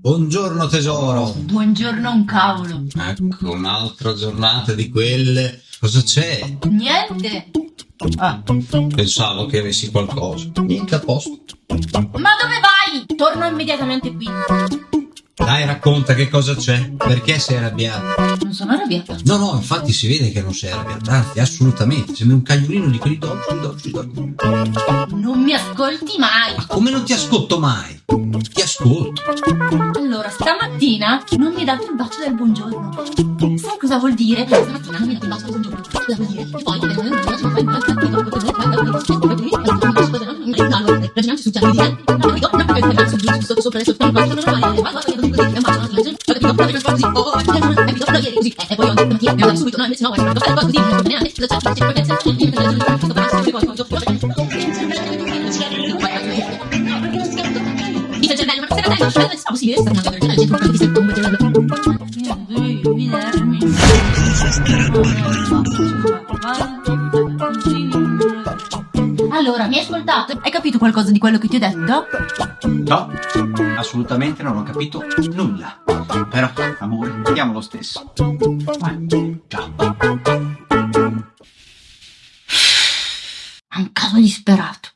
Buongiorno tesoro. Buongiorno un cavolo. Ecco, un'altra giornata di quelle. Cosa c'è? Niente. Ah, pensavo che avessi qualcosa. Niente a posto. Ma dove vai? Torno immediatamente qui. Dai, racconta che cosa c'è. Perché sei arrabbiata? Non sono arrabbiata. No, no, infatti si vede che non sei arrabbiata. Anzi, assolutamente. Sembri un cagnolino di quelli dolci, dolci, dolci. Non mi ascolti mai. Ma come non ti ascolto mai? Ascolto. Allora, stamattina non mi hai dato il bacio del buongiorno. Sai cosa vuol dire? Stamattina non mi hai dato il bacio del buongiorno. Cosa vuol dire? Poi e poi subito no invece no guarda così non è neanche Allora, mi hai ascoltato? Hai capito qualcosa di quello che ti ho detto? No, assolutamente non ho capito nulla. Però, amore, vediamo lo stesso. Eh, ciao. È un caso disperato.